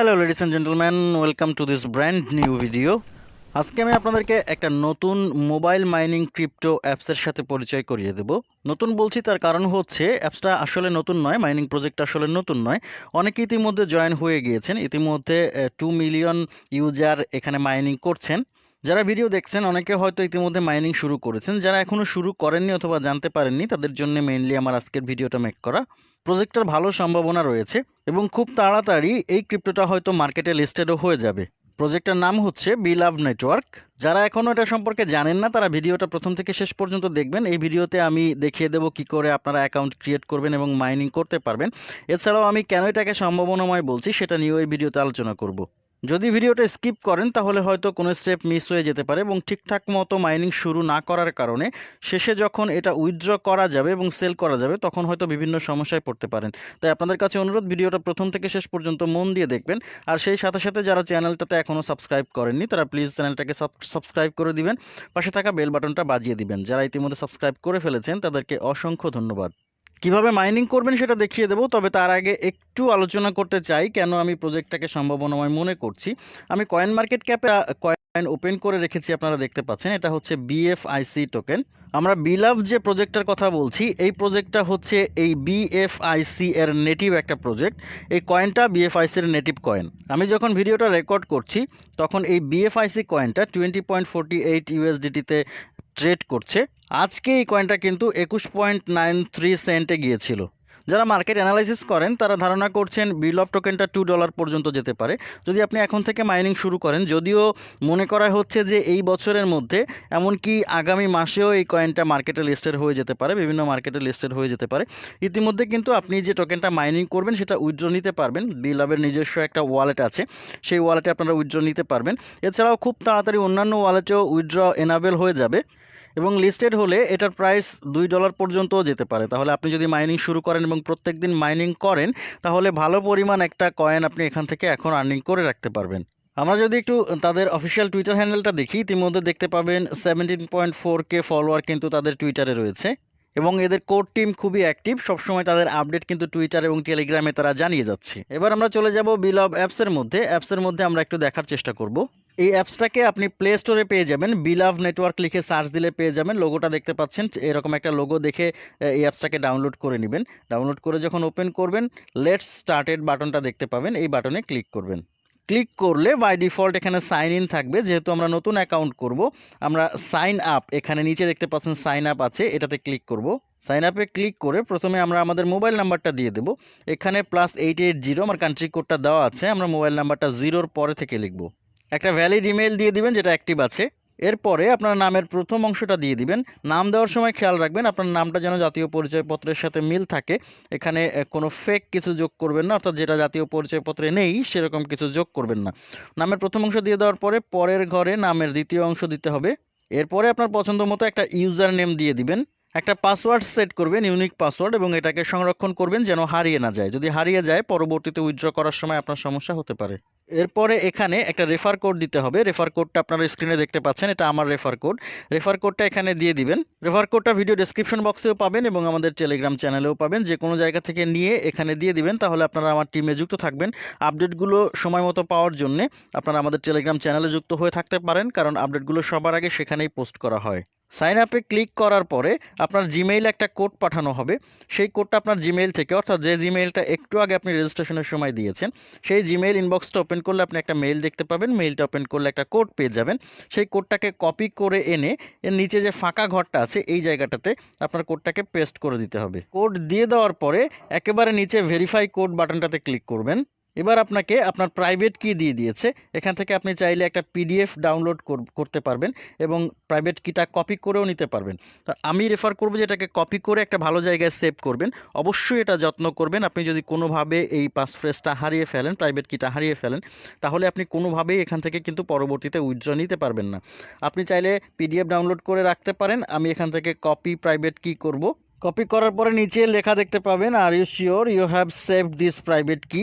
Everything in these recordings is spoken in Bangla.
Hello ladies and gentleman welcome to this brand new video আজকে আমি আপনাদেরকে একটা নতুন মোবাইল মাইনিং ক্রিপ্টো অ্যাপসের সাথে পরিচয় করিয়ে দেব। নতুন বলছি, তার কারণ হচ্ছে অ্যাপসটা আসলে নতুন নয় মাইনিং প্রজেক্ট আসলে নতুন নয়। অনেকে ইতিমধ্যে জয়েন হয়ে গিয়েছেন। ইতিমধ্যে টু মিলিয়ন ইউজার এখানে মাইনিং করছেন। যারা ভিডিও দেখছেন, অনেকে হয়তো ইতিমধ্যে মাইনিং শুরু করেছেন। যারা এখনও শুরু করেননি অথবা জানতে পারেননি, তাদের জন্য মেইনলি আমার আজকের ভিডিওটা মেক করা। প্রজেক্টটার ভালো সম্ভাবনা রয়েছে এবং খুব তাড়াতাড়ি এই ক্রিপ্টোটা হয়তো মার্কেটে লিস্টেডও হয়ে যাবে। প্রজেক্টটার নাম হচ্ছে বিলাভ নেটওয়ার্ক যারা এখনও এটা সম্পর্কে জানেন না, তারা ভিডিওটা প্রথম থেকে শেষ পর্যন্ত দেখবেন। এই ভিডিওতে আমি দেখিয়ে দেবো কি করে আপনারা অ্যাকাউন্ট ক্রিয়েট করবেন এবং মাইনিং করতে পারবেন। এছাড়াও আমি কেন এটাকে সম্ভাবনাময় বলছি, সেটা নিয়েও এই ভিডিওতে আলোচনা করব। যদি ভিডিওটা স্কিপ করেন, তাহলে হয়তো কোনো স্টেপ মিস হয়ে যেতে পারে এবং ঠিকঠাক মতো মাইনিং শুরু না করার কারণে শেষে যখন এটা উইথড্র করা যাবে এবং সেল করা যাবে, তখন হয়তো বিভিন্ন সমস্যায় পড়তে পারেন। তাই আপনাদের কাছে অনুরোধ, ভিডিওটা প্রথম থেকে শেষ পর্যন্ত মন দিয়ে দেখবেন। আর সেই সাথে সাথে যারা চ্যানেলটাতে এখনও সাবস্ক্রাইব করেননি, তারা প্লিজ চ্যানেলটাকে সাবস্ক্রাইব করে দিবেন। পাশে থাকা বেল বাটনটা বাজিয়ে দিবেন। যারা ইতিমধ্যে সাবস্ক্রাইব করে ফেলেছেন, তাদেরকে অসংখ্য ধন্যবাদ। কীভাবে মাইনিং করবেন সেটা দেখিয়ে দেবো, তবে তার আগে একটু আলোচনা করতে চাই কেন আমি প্রজেক্টটাকে সম্ভাবনাময় মনে করছি। আমি কয়েন মার্কেট ক্যাপে কয়েন ওপেন করে রেখেছি, আপনারা দেখতে পাচ্ছেন। এটা হচ্ছে বিএফআইসি টোকেন আমরা বিলাভ যে প্রজেক্টটার কথা বলছি, এই প্রজেক্টটা হচ্ছে এই বিএফআইসি এর নেটিভ একটা প্রজেক্ট এই কয়েনটা বিএফআইসির নেটিভ কয়েন আমি যখন ভিডিওটা রেকর্ড করছি, তখন এই বিএফআইসি কয়েনটা টোয়েন্টি পয়েন্ট ফোরটি এইট ইউএসডিটিতে ট্রেড করছে। আজকে এই কয়েনটা কিন্তু একুশ পয়েন্ট নাইন থ্রি সেন্টে গিয়েছিল। যারা মার্কেট অ্যানালাইসিস করেন, তারা ধারণা করছেন বিল অফ টোকেনটা টু ডলার পর্যন্ত যেতে পারে। যদি আপনি এখন থেকে মাইনিং শুরু করেন, যদিও মনে করা হচ্ছে যে এই বছরের মধ্যে এমনকি আগামী মাসেও এই কয়েনটা মার্কেটে লিস্টেড হয়ে যেতে পারে, বিভিন্ন মার্কেটে লিস্টেড হয়ে যেতে পারে। ইতিমধ্যে কিন্তু আপনি যে টোকেনটা মাইনিং করবেন, সেটা উইথড্র নিতে পারবেন। বিলাবের নিজস্ব একটা ওয়ালেট আছে, সেই ওয়ালেটে আপনারা উইথড্র নিতে পারবেন। এছাড়াও খুব তাড়াতাড়ি অন্যান্য ওয়ালেটেও উইথড্র এনাবেল হয়ে যাবে। এবং লিস্টেড হলে এটার প্রাইস দুই ডলার পর্যন্তও যেতে পারে। তাহলে আপনি যদি মাইনিং শুরু করেন এবং প্রত্যেক দিন মাইনিং করেন, তাহলে ভালো পরিমাণ একটা কয়েন আপনি এখান থেকে এখন আর্নিং করে রাখতে পারবেন। আমরা যদি একটু তাদের অফিসিয়াল টুইটার হ্যান্ডেলটা দেখি, ইতিমধ্যে দেখতে পাবেন seventeen point four K follower কিন্তু তাদের টুইটারে রয়েছে। এবং এদের কোর টিম খুবই অ্যাক্টিভ সবসময় তাদের আপডেট কিন্তু টুইটার এবং টেলিগ্রামে তারা জানিয়ে যাচ্ছে। এবার আমরা চলে যাব বিলাভ অ্যাপসের মধ্যে। অ্যাপসের মধ্যে আমরা একটু দেখার চেষ্টা করব। এই অ্যাপসটাকে আপনি প্লে স্টোরে পেয়ে যাবেন। বিলাভ নেটওয়ার্ক লিখে সার্চ দিলে পেয়ে যাবেন। লোগোটা দেখতে পাচ্ছেন। এরকম একটা লোগো দেখে এই অ্যাপসটাকে ডাউনলোড করে নেবেন। ডাউনলোড করে যখন ওপেন করবেন লেটস স্টার্টেড বাটনটা দেখতে পাবেন। এই বাটনে ক্লিক করবেন। ক্লিক করলে বাই ডিফল্ট এখানে সাইন ইন থাকবে। যেহেতু আমরা নতুন অ্যাকাউন্ট করব, আমরা সাইন আপ এখানে নিচে দেখতে পাচ্ছেন সাইন আপ আছে, এটাতে ক্লিক করব। সাইন আপে ক্লিক করে প্রথমে আমরা আমাদের মোবাইল নাম্বারটা দিয়ে দেবো। এখানে প্লাস এইট এইট জিরো আমার কান্ট্রি কোডটা দেওয়া আছে। আমরা মোবাইল নাম্বারটা জিরোর পরে থেকে লিখব। একটা ভ্যালিড ইমেল দিয়ে দিবেন, যেটা অ্যাক্টিভ আছে। এরপরে আপনার নামের প্রথম অংশটা দিয়ে দিবেন। নাম দেওয়ার সময় খেয়াল রাখবেন, আপনার নামটা যেন জাতীয় পরিচয়পত্রের সাথে মিল থাকে। এখানে কোনো ফেক কিছু যোগ করবেন না, অর্থাৎ যেটা জাতীয় পরিচয়পত্রে নেই, সেরকম কিছু যোগ করবেন না। নামের প্রথম অংশ দিয়ে দেওয়ার পরে পরের ঘরে নামের দ্বিতীয় অংশ দিতে হবে। এরপরে আপনার পছন্দ মতো একটা ইউজার নেম দিয়ে দিবেন। একটা পাসওয়ার্ড সেট করবেন, ইউনিক পাসওয়ার্ড, এবং এটাকে সংরক্ষণ করবেন যেন হারিয়ে না যায়। যদি হারিয়ে যায়, পরবর্তীতে উইথড্র করার সময় আপনার সমস্যা হতে পারে। এরপরে এখানে একটা রেফার কোড দিতে হবে। রেফার কোডটা আপনারা স্ক্রিনে দেখতে পাচ্ছেন, এটা আমার রেফার কোড রেফার কোডটা এখানে দিয়ে দিবেন। রেফার কোডটা ভিডিও ডেসক্রিপশন বক্সেও পাবেন এবং আমাদের টেলিগ্রাম চ্যানেলেও পাবেন। যে কোনো জায়গা থেকে নিয়ে এখানে দিয়ে দিবেন, তাহলে আপনারা আমার টিমে যুক্ত থাকবেন। আপডেটগুলো সময় মতো পাওয়ার জন্যে আপনারা আমাদের টেলিগ্রাম চ্যানেলে যুক্ত হয়ে থাকতে পারেন, কারণ আপডেটগুলো সবার আগে সেখানেই পোস্ট করা হয়। সাইন আপে ক্লিক করার পরে আপনার জিমেইল একটা কোড পাঠানো হবে। সেই কোডটা আপনার জিমেইল থেকে, অর্থাৎ যে জিমেইলটা একটু আগে আপনি রেজিস্ট্রেশনের সময় দিয়েছেন, সেই জিমেইল ইনবক্সটা ওপেন করলে আপনি একটা মেইল দেখতে পাবেন। মেইলটা ওপেন করলে একটা কোড পেয়ে যাবেন। সেই কোডটাকে কপি করে এনে এর নিচে যে ফাঁকা ঘরটা আছে, এই জায়গাটাতে আপনার কোডটাকে পেস্ট করে দিতে হবে। কোড দিয়ে দেওয়ার পরে একেবারে নিচে ভেরিফাই কোড বাটনটাতে ক্লিক করবেন। এবার আপনাকে আপনার প্রাইভেট কি দিয়ে দিয়েছে। এখান থেকে আপনি চাইলে একটা পিডিএফ ডাউনলোড করতে পারবেন এবং প্রাইভেট কিটা কপি করেও নিতে পারবেন। তো আমি রেফার করব যে এটাকে কপি করে একটা ভালো জায়গায় সেভ করবেন। অবশ্যই এটা যত্ন করবেন। আপনি যদি কোনোভাবে এই পাসফ্রেজটা হারিয়ে ফেলেন প্রাইভেট কিটা হারিয়ে ফেলেন, তাহলে আপনি কোনোভাবেই এখান থেকে কিন্তু পরবর্তীতে উইথড্র নিতে পারবেন না। আপনি চাইলে পিডিএফ ডাউনলোড করে রাখতে পারেন। আমি এখান থেকে কপি প্রাইভেট কি করব। কপি করার পরে নিচে লেখা দেখতে পাবেন are you sure you have saved this private key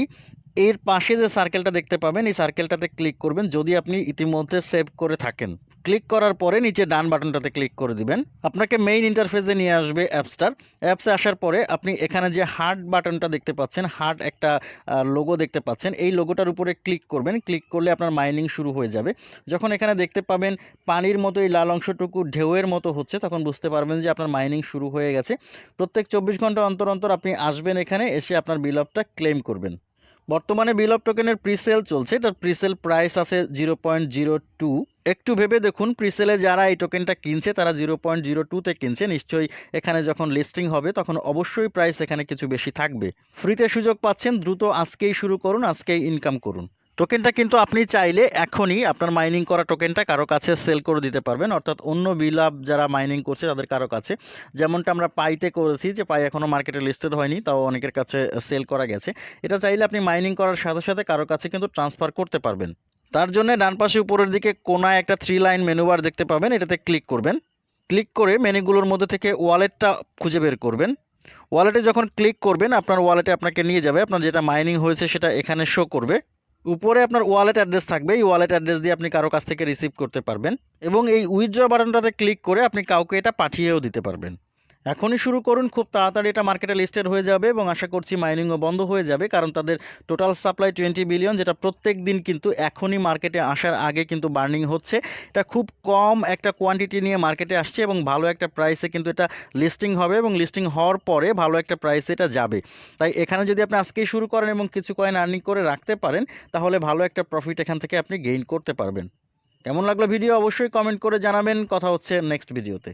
এর পাশে যে সার্কেলটা দেখতে পাবেন, এই সার্কেলটাতে ক্লিক করবেন। যদি আপনি ইতিমধ্যে সেভ করে থাকেন ক্লিক করার পরে নিচে ডান বাটনটাতে ক্লিক করে দিবেন। আপনাকে মেইন ইন্টারফেসে নিয়ে আসবে অ্যাপসটার অ্যাপসে আসার পরে আপনি এখানে যে হার্ট বাটনটা দেখতে পাচ্ছেন হার্ট একটা লোগো দেখতে পাচ্ছেন, এই লোগোটার উপরে ক্লিক করবেন। ক্লিক করলে আপনার মাইনিং শুরু হয়ে যাবে। যখন এখানে দেখতে পাবেন পানির মতো এই লাল অংশটুকু ঢেউয়ের মতো হচ্ছে, তখন বুঝতে পারবেন যে আপনার মাইনিং শুরু হয়ে গেছে। প্রত্যেক চব্বিশ ঘণ্টা অন্তর অন্তর আপনি আসবেন এখানে, এসে আপনার বিলপটা ক্লেম করবেন। বর্তমানে বিল অফ টোকেনের প্রিসেল চলছে। এটার প্রিসেল প্রাইস আছে জিরো পয়েন্ট জিরো টু একটু ভেবে দেখুন প্রিসেলে যারা এই টোকেনটা কিনছে, তারা জিরো পয়েন্ট জিরো টুতে কিনছে। নিশ্চয়ই এখানে যখন লিস্টিং হবে, তখন অবশ্যই প্রাইস এখানে কিছু বেশি থাকবে। ফ্রিতে সুযোগ পাচ্ছেন, দ্রুত আজকেই শুরু করুন, আজকেই ইনকাম করুন। টোকেনটা কিন্তু আপনি চাইলে এখনই আপনার মাইনিং করা টোকেনটা কারও কাছে সেল করে দিতে পারবেন। অর্থাৎ অন্য বিলাপ যারা মাইনিং করছে তাদের কারও কাছে। যেমনটা আমরা পাইতে করেছি যে পাই এখনও মার্কেটে লিস্টেড হয়নি, তাও অনেকের কাছে সেল করা গেছে। এটা চাইলে আপনি মাইনিং করার সাথে সাথে কারও কাছে কিন্তু ট্রান্সফার করতে পারবেন। তার জন্য ডান পাশে উপরের দিকে কোনায় একটা থ্রি লাইন মেনুবার দেখতে পাবেন, এটাতে ক্লিক করবেন। ক্লিক করে মেনুগুলোর মধ্যে থেকে ওয়ালেটটা খুঁজে বের করবেন। ওয়ালেটে যখন ক্লিক করবেন, আপনার ওয়ালেটে আপনাকে নিয়ে যাবে। আপনার যেটা মাইনিং হয়েছে সেটা এখানে শো করবে। উপরে আপনার ওয়ালেট অ্যাড্রেস থাকবে। এই ওয়ালেট অ্যাড্রেস দিয়ে আপনি কারও কাছ থেকে রিসিভ করতে পারবেন এবং এই উইথড্র বাটনটাতে ক্লিক করে আপনি কাউকে এটা পাঠিয়েও দিতে পারবেন। এখনই শুরু করুন, খুব তাড়াতাড়ি এটা মার্কেটে লিস্টেড হয়ে যাবে এবং আশা করছি মাইনিংও বন্ধ হয়ে যাবে কারণ তাদের টোটাল সাপ্লাই টোয়েন্টি বিলিয়ন যেটা প্রত্যেক দিন কিন্তু এখনই মার্কেটে আসার আগে কিন্তু বার্নিং হচ্ছে। এটা খুব কম একটা কোয়ান্টিটি নিয়ে মার্কেটে আসছে এবং ভালো একটা প্রাইসে কিন্তু এটা লিস্টিং হবে এবং লিস্টিং হওয়ার পরে ভালো একটা প্রাইসে এটা যাবে। তাই এখানে যদি আপনি আজকেই শুরু করেন এবং কিছু কয়েন আর্নিং করে রাখতে পারেন, তাহলে ভালো একটা প্রফিট এখান থেকে আপনি গেইন করতে পারবেন। কেমন লাগল ভিডিও অবশ্যই কমেন্ট করে জানাবেন। কথা হচ্ছে নেক্সট ভিডিওতে